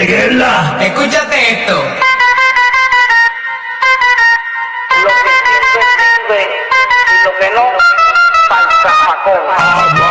Escúchate esto. Lo que sirve, sirve. Y lo que no, pa'l zafacón.